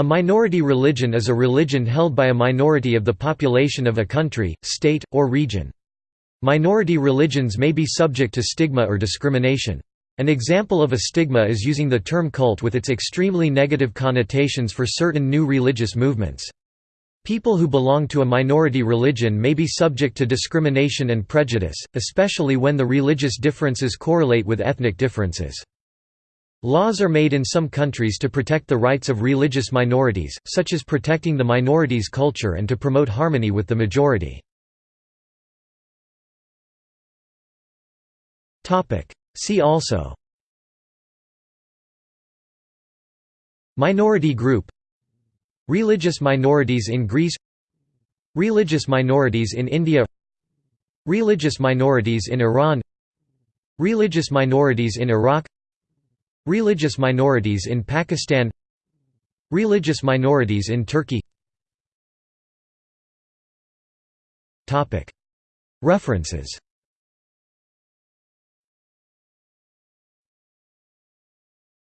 A minority religion is a religion held by a minority of the population of a country, state, or region. Minority religions may be subject to stigma or discrimination. An example of a stigma is using the term cult with its extremely negative connotations for certain new religious movements. People who belong to a minority religion may be subject to discrimination and prejudice, especially when the religious differences correlate with ethnic differences. Laws are made in some countries to protect the rights of religious minorities, such as protecting the minority's culture and to promote harmony with the majority. See also. Minority group. Religious minorities in Greece. Religious minorities in India. Religious minorities in Iran. Religious minorities in Iraq Religious minorities in Pakistan Religious minorities in Turkey References